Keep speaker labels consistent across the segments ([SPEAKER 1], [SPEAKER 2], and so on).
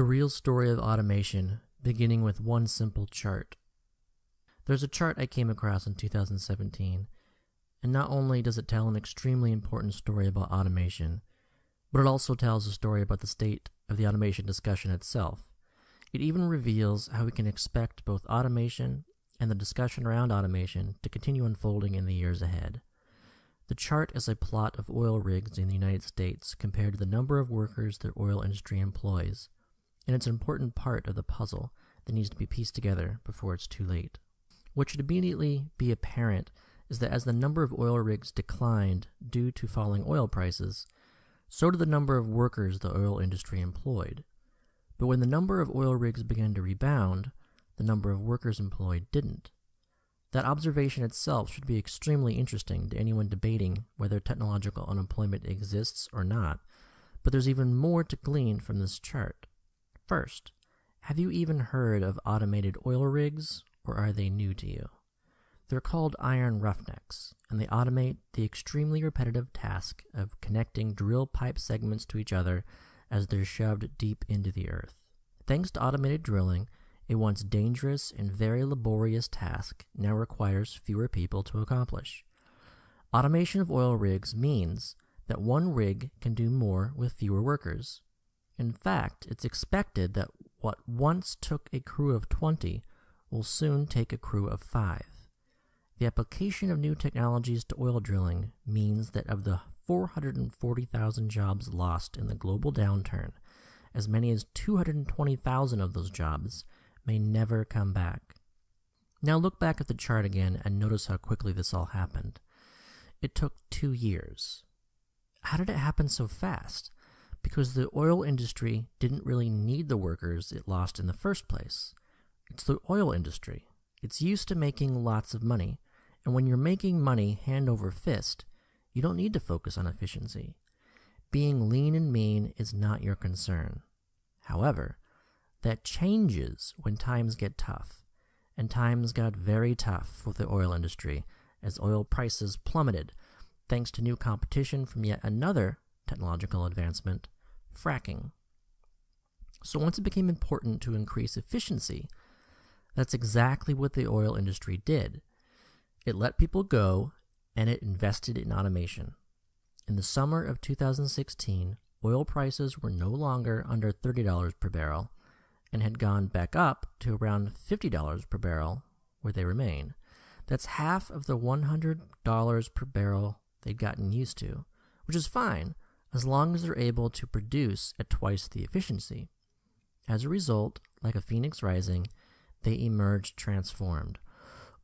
[SPEAKER 1] The real story of automation, beginning with one simple chart. There's a chart I came across in 2017, and not only does it tell an extremely important story about automation, but it also tells a story about the state of the automation discussion itself. It even reveals how we can expect both automation and the discussion around automation to continue unfolding in the years ahead. The chart is a plot of oil rigs in the United States compared to the number of workers the oil industry employs, and it's an important part of the puzzle that needs to be pieced together before it's too late. What should immediately be apparent is that as the number of oil rigs declined due to falling oil prices, so did the number of workers the oil industry employed. But when the number of oil rigs began to rebound, the number of workers employed didn't. That observation itself should be extremely interesting to anyone debating whether technological unemployment exists or not, but there's even more to glean from this chart. First, have you even heard of automated oil rigs, or are they new to you? They're called iron roughnecks, and they automate the extremely repetitive task of connecting drill pipe segments to each other as they're shoved deep into the earth. Thanks to automated drilling, a once dangerous and very laborious task now requires fewer people to accomplish. Automation of oil rigs means that one rig can do more with fewer workers. In fact, it's expected that what once took a crew of 20 will soon take a crew of 5. The application of new technologies to oil drilling means that of the 440,000 jobs lost in the global downturn, as many as 220,000 of those jobs may never come back. Now look back at the chart again and notice how quickly this all happened. It took two years. How did it happen so fast? Because the oil industry didn't really need the workers it lost in the first place. It's the oil industry. It's used to making lots of money, and when you're making money hand over fist, you don't need to focus on efficiency. Being lean and mean is not your concern. However, that changes when times get tough. And times got very tough with the oil industry as oil prices plummeted thanks to new competition from yet another technological advancement, fracking. So once it became important to increase efficiency, that's exactly what the oil industry did. It let people go and it invested in automation. In the summer of 2016, oil prices were no longer under $30 per barrel and had gone back up to around $50 per barrel, where they remain. That's half of the $100 per barrel they'd gotten used to, which is fine as long as they're able to produce at twice the efficiency. As a result, like a phoenix rising, they emerged transformed.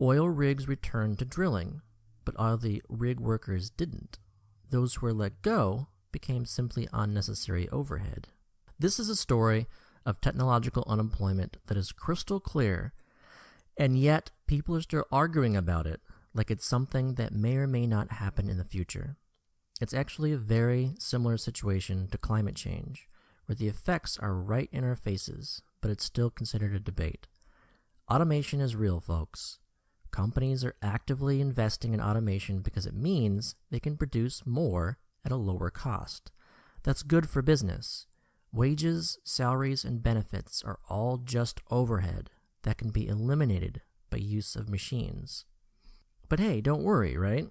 [SPEAKER 1] Oil rigs returned to drilling, but all the rig workers didn't. Those who were let go became simply unnecessary overhead. This is a story of technological unemployment that is crystal clear, and yet people are still arguing about it like it's something that may or may not happen in the future. It's actually a very similar situation to climate change, where the effects are right in our faces, but it's still considered a debate. Automation is real, folks. Companies are actively investing in automation because it means they can produce more at a lower cost. That's good for business. Wages, salaries, and benefits are all just overhead that can be eliminated by use of machines. But hey, don't worry, right?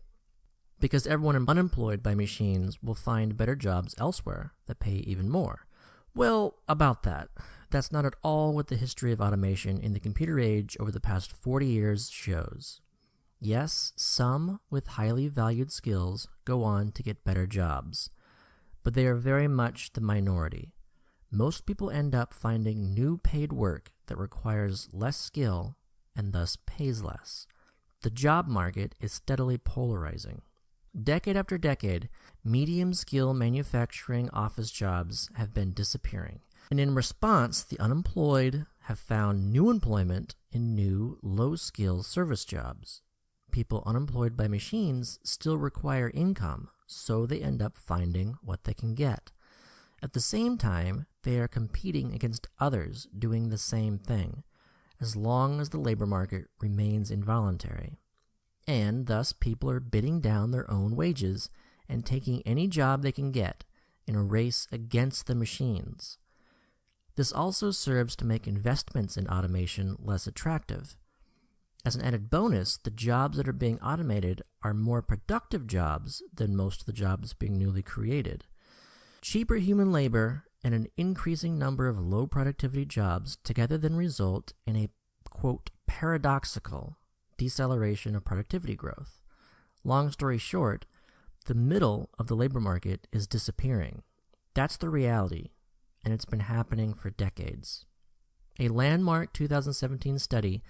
[SPEAKER 1] Because everyone unemployed by machines will find better jobs elsewhere that pay even more. Well, about that. That's not at all what the history of automation in the computer age over the past 40 years shows. Yes, some with highly valued skills go on to get better jobs, but they are very much the minority most people end up finding new paid work that requires less skill and thus pays less. The job market is steadily polarizing. Decade after decade, medium skill manufacturing office jobs have been disappearing. And in response, the unemployed have found new employment in new low skill service jobs. People unemployed by machines still require income, so they end up finding what they can get. At the same time, they are competing against others doing the same thing, as long as the labor market remains involuntary. And thus, people are bidding down their own wages and taking any job they can get in a race against the machines. This also serves to make investments in automation less attractive. As an added bonus, the jobs that are being automated are more productive jobs than most of the jobs being newly created. Cheaper human labor and an increasing number of low productivity jobs together then result in a quote paradoxical deceleration of productivity growth. Long story short, the middle of the labor market is disappearing. That's the reality, and it's been happening for decades. A landmark 2017 study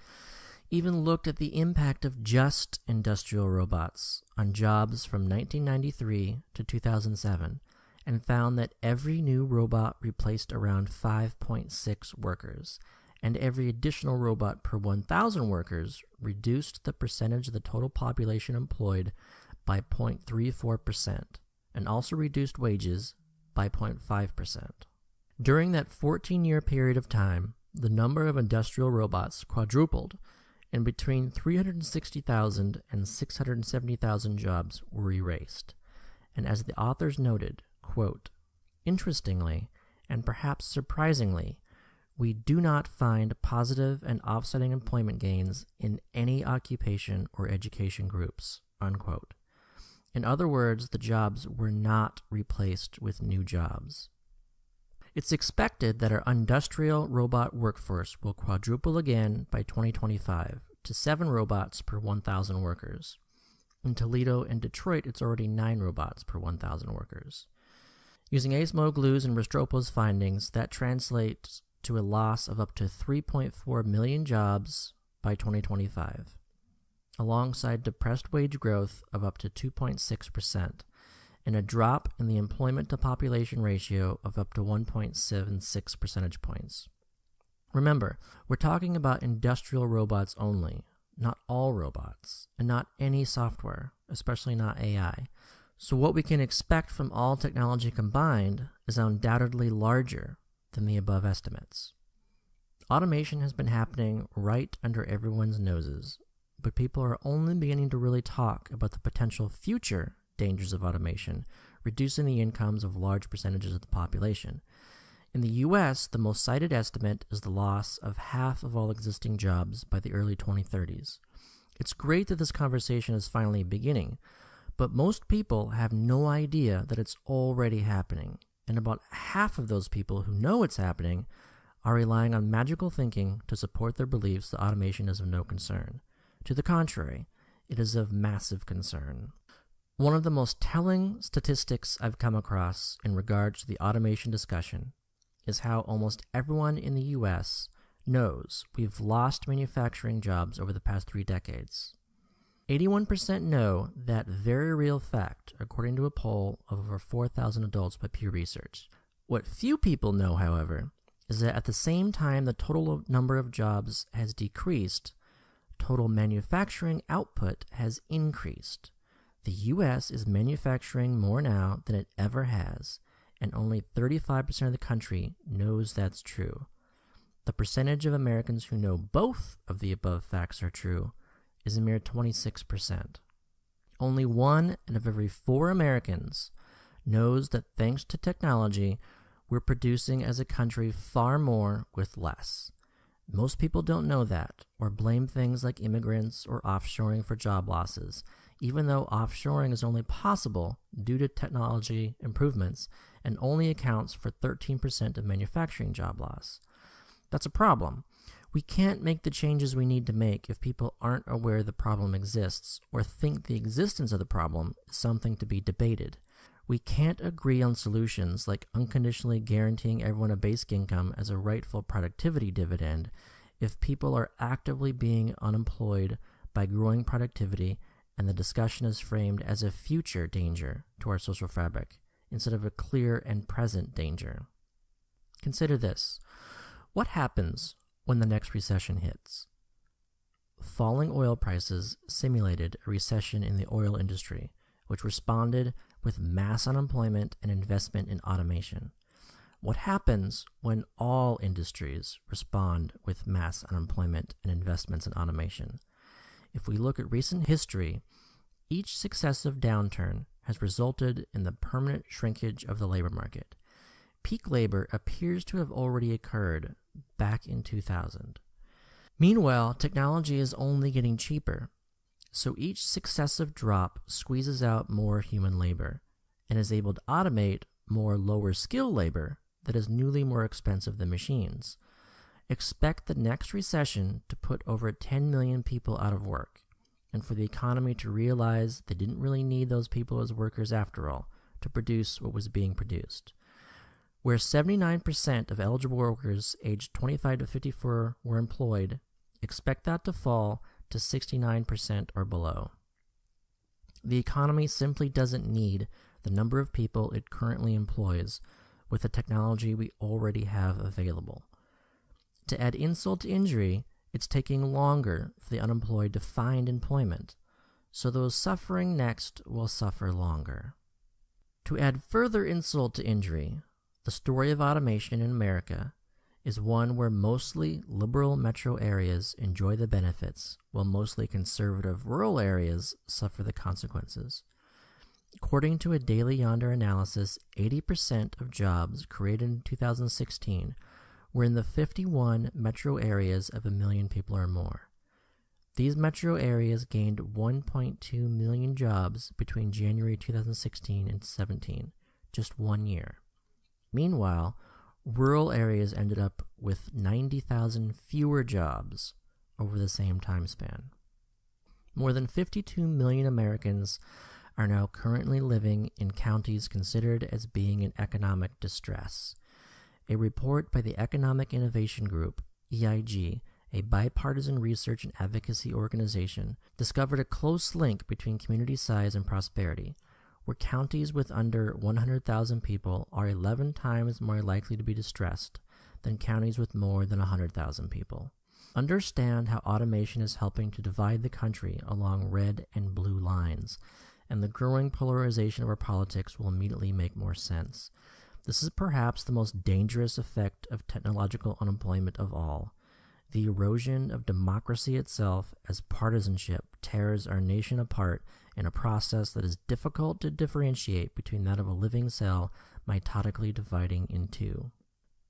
[SPEAKER 1] even looked at the impact of just industrial robots on jobs from 1993 to 2007 and found that every new robot replaced around 5.6 workers, and every additional robot per 1,000 workers reduced the percentage of the total population employed by 0.34%, and also reduced wages by 0.5%. During that 14 year period of time, the number of industrial robots quadrupled, and between 360,000 and 670,000 jobs were erased. And as the authors noted, quote, Interestingly, and perhaps surprisingly, we do not find positive and offsetting employment gains in any occupation or education groups. Unquote. In other words, the jobs were not replaced with new jobs. It's expected that our industrial robot workforce will quadruple again by 2025 to seven robots per 1,000 workers. In Toledo and Detroit, it's already nine robots per 1,000 workers. Using Acemoglu's and Restrepo's findings, that translates to a loss of up to 3.4 million jobs by 2025, alongside depressed wage growth of up to 2.6%, and a drop in the employment to population ratio of up to 1.76 percentage points. Remember, we're talking about industrial robots only, not all robots, and not any software, especially not AI. So, what we can expect from all technology combined is undoubtedly larger than the above estimates. Automation has been happening right under everyone's noses, but people are only beginning to really talk about the potential future dangers of automation, reducing the incomes of large percentages of the population. In the US, the most cited estimate is the loss of half of all existing jobs by the early 2030s. It's great that this conversation is finally beginning, but most people have no idea that it's already happening and about half of those people who know it's happening are relying on magical thinking to support their beliefs that automation is of no concern. To the contrary, it is of massive concern. One of the most telling statistics I've come across in regards to the automation discussion is how almost everyone in the US knows we've lost manufacturing jobs over the past three decades. 81% know that very real fact, according to a poll of over 4,000 adults by Pew Research. What few people know, however, is that at the same time the total number of jobs has decreased, total manufacturing output has increased. The US is manufacturing more now than it ever has, and only 35% of the country knows that's true. The percentage of Americans who know both of the above facts are true is a mere 26%. Only one out of every four Americans knows that thanks to technology, we're producing as a country far more with less. Most people don't know that, or blame things like immigrants or offshoring for job losses, even though offshoring is only possible due to technology improvements and only accounts for 13% of manufacturing job loss. That's a problem we can't make the changes we need to make if people aren't aware the problem exists or think the existence of the problem is something to be debated. We can't agree on solutions like unconditionally guaranteeing everyone a basic income as a rightful productivity dividend if people are actively being unemployed by growing productivity and the discussion is framed as a future danger to our social fabric instead of a clear and present danger. Consider this. What happens when the next recession hits. Falling oil prices simulated a recession in the oil industry, which responded with mass unemployment and investment in automation. What happens when all industries respond with mass unemployment and investments in automation? If we look at recent history, each successive downturn has resulted in the permanent shrinkage of the labor market. peak labor appears to have already occurred back in 2000. Meanwhile, technology is only getting cheaper, so each successive drop squeezes out more human labor and is able to automate more lower skill labor that is newly more expensive than machines. Expect the next recession to put over 10 million people out of work, and for the economy to realize they didn't really need those people as workers after all to produce what was being produced. Where 79% of eligible workers aged 25 to 54 were employed, expect that to fall to 69% or below. The economy simply doesn't need the number of people it currently employs with the technology we already have available. To add insult to injury, it's taking longer for the unemployed to find employment, so those suffering next will suffer longer. To add further insult to injury, the story of automation in America is one where mostly liberal metro areas enjoy the benefits, while mostly conservative rural areas suffer the consequences. According to a Daily Yonder analysis, 80% of jobs created in 2016 were in the 51 metro areas of a million people or more. These metro areas gained 1.2 million jobs between January 2016 and 17, just one year. Meanwhile, rural areas ended up with 90,000 fewer jobs over the same time span. More than 52 million Americans are now currently living in counties considered as being in economic distress. A report by the Economic Innovation Group, EIG, a bipartisan research and advocacy organization, discovered a close link between community size and prosperity, where counties with under 100,000 people are 11 times more likely to be distressed than counties with more than 100,000 people. Understand how automation is helping to divide the country along red and blue lines and the growing polarization of our politics will immediately make more sense. This is perhaps the most dangerous effect of technological unemployment of all. The erosion of democracy itself as partisanship tears our nation apart in a process that is difficult to differentiate between that of a living cell mitotically dividing in two.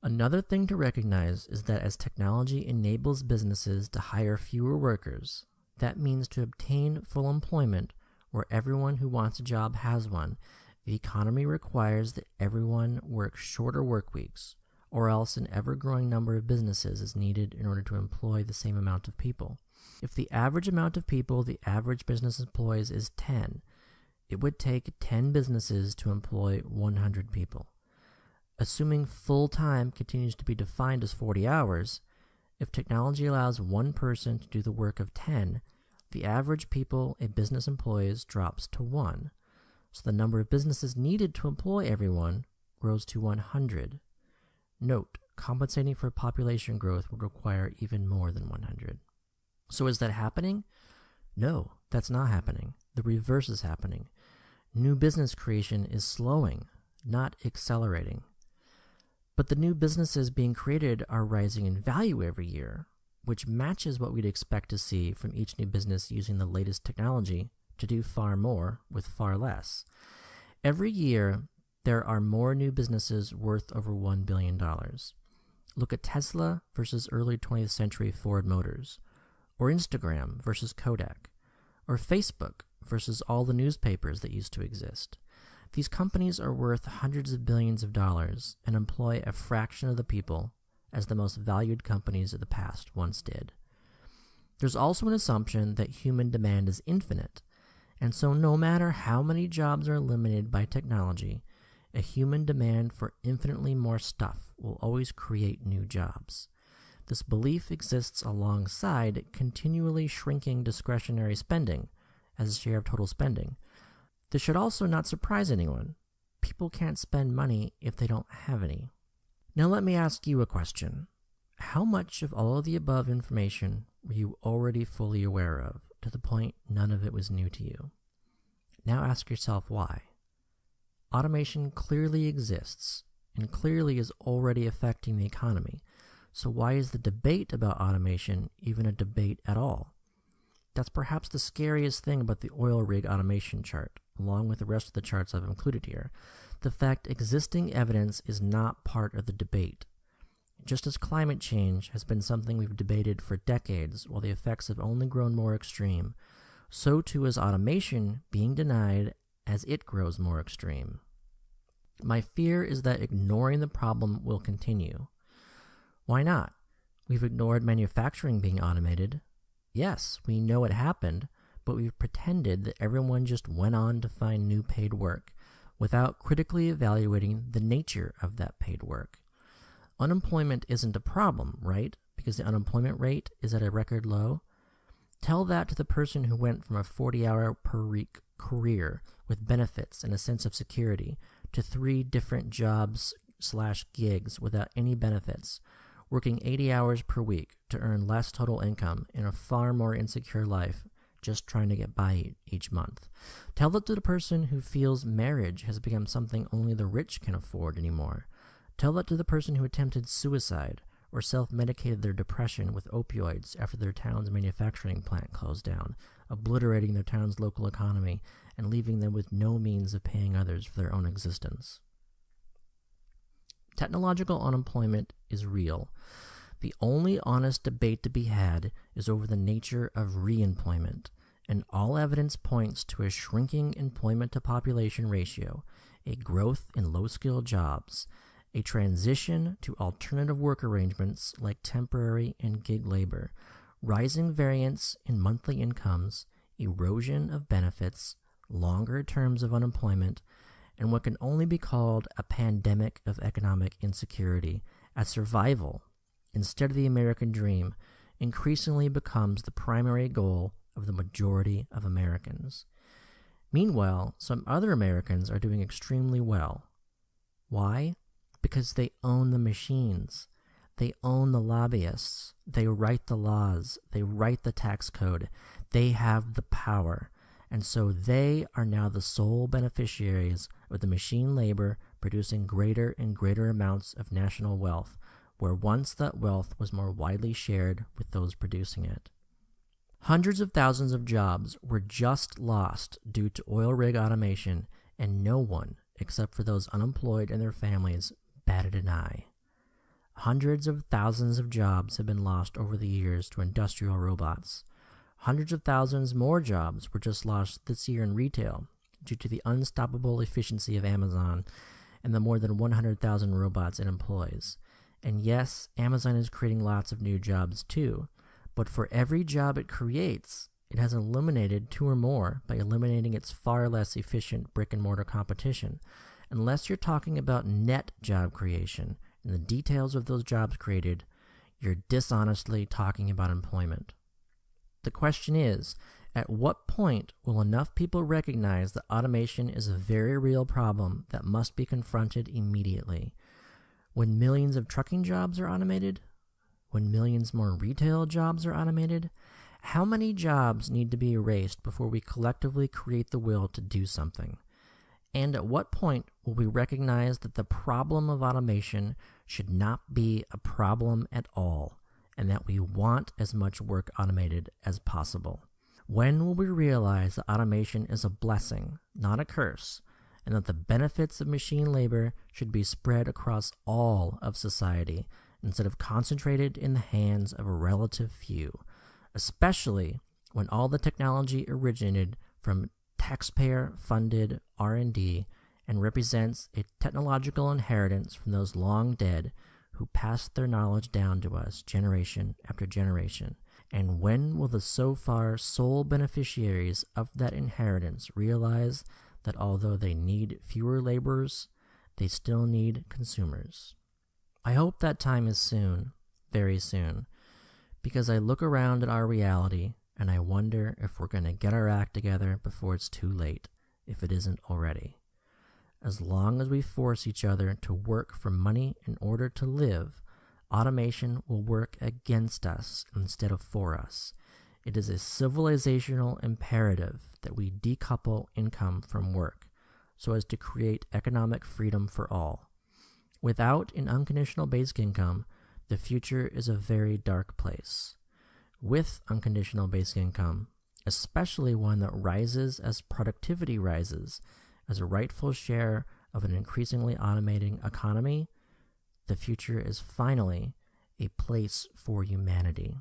[SPEAKER 1] Another thing to recognize is that as technology enables businesses to hire fewer workers, that means to obtain full employment where everyone who wants a job has one, the economy requires that everyone work shorter work weeks, or else an ever growing number of businesses is needed in order to employ the same amount of people. If the average amount of people the average business employs is 10, it would take 10 businesses to employ 100 people. Assuming full time continues to be defined as 40 hours, if technology allows one person to do the work of 10, the average people a business employs drops to 1, so the number of businesses needed to employ everyone grows to 100. Note, compensating for population growth would require even more than 100. So is that happening? No, that's not happening. The reverse is happening. New business creation is slowing, not accelerating. But the new businesses being created are rising in value every year, which matches what we'd expect to see from each new business using the latest technology to do far more with far less. Every year, there are more new businesses worth over $1 billion. Look at Tesla versus early 20th century Ford Motors, or Instagram versus Kodak, or Facebook versus all the newspapers that used to exist. These companies are worth hundreds of billions of dollars and employ a fraction of the people as the most valued companies of the past once did. There's also an assumption that human demand is infinite, and so no matter how many jobs are eliminated by technology, a human demand for infinitely more stuff will always create new jobs. This belief exists alongside continually shrinking discretionary spending as a share of total spending. This should also not surprise anyone. People can't spend money if they don't have any. Now let me ask you a question. How much of all of the above information were you already fully aware of, to the point none of it was new to you? Now ask yourself why. Automation clearly exists, and clearly is already affecting the economy, so why is the debate about automation even a debate at all? That's perhaps the scariest thing about the oil rig automation chart, along with the rest of the charts I've included here. The fact existing evidence is not part of the debate. Just as climate change has been something we've debated for decades while the effects have only grown more extreme, so too is automation being denied as it grows more extreme. My fear is that ignoring the problem will continue. Why not? We've ignored manufacturing being automated. Yes, we know it happened, but we've pretended that everyone just went on to find new paid work without critically evaluating the nature of that paid work. Unemployment isn't a problem, right? Because the unemployment rate is at a record low. Tell that to the person who went from a 40 hour per week career with benefits and a sense of security to three different jobs slash gigs without any benefits, working 80 hours per week to earn less total income in a far more insecure life just trying to get by each month. Tell that to the person who feels marriage has become something only the rich can afford anymore. Tell that to the person who attempted suicide or self medicated their depression with opioids after their town's manufacturing plant closed down, obliterating their town's local economy and leaving them with no means of paying others for their own existence. Technological unemployment is real. The only honest debate to be had is over the nature of reemployment, and all evidence points to a shrinking employment to population ratio, a growth in low skilled jobs, a transition to alternative work arrangements like temporary and gig labor, rising variance in monthly incomes, erosion of benefits, longer terms of unemployment, and what can only be called a pandemic of economic insecurity as survival, instead of the American dream, increasingly becomes the primary goal of the majority of Americans. Meanwhile, some other Americans are doing extremely well. Why? because they own the machines. They own the lobbyists. They write the laws. They write the tax code. They have the power. And so they are now the sole beneficiaries of the machine labor producing greater and greater amounts of national wealth, where once that wealth was more widely shared with those producing it. Hundreds of thousands of jobs were just lost due to oil rig automation, and no one, except for those unemployed and their families, batted an eye. Hundreds of thousands of jobs have been lost over the years to industrial robots. Hundreds of thousands more jobs were just lost this year in retail due to the unstoppable efficiency of Amazon and the more than 100,000 robots it employs. And yes, Amazon is creating lots of new jobs too, but for every job it creates, it has eliminated two or more by eliminating its far less efficient brick and mortar competition unless you're talking about net job creation and the details of those jobs created, you're dishonestly talking about employment. The question is at what point will enough people recognize that automation is a very real problem that must be confronted immediately? When millions of trucking jobs are automated? When millions more retail jobs are automated? How many jobs need to be erased before we collectively create the will to do something? And at what point will we recognize that the problem of automation should not be a problem at all, and that we want as much work automated as possible? When will we realize that automation is a blessing, not a curse, and that the benefits of machine labor should be spread across all of society instead of concentrated in the hands of a relative few, especially when all the technology originated from taxpayer-funded R&D and represents a technological inheritance from those long dead who passed their knowledge down to us generation after generation. And when will the so far sole beneficiaries of that inheritance realize that although they need fewer laborers, they still need consumers? I hope that time is soon, very soon, because I look around at our reality and I wonder if we're going to get our act together before it's too late, if it isn't already. As long as we force each other to work for money in order to live, automation will work against us instead of for us. It is a civilizational imperative that we decouple income from work so as to create economic freedom for all. Without an unconditional basic income, the future is a very dark place with unconditional basic income, especially one that rises as productivity rises, as a rightful share of an increasingly automating economy, the future is finally a place for humanity.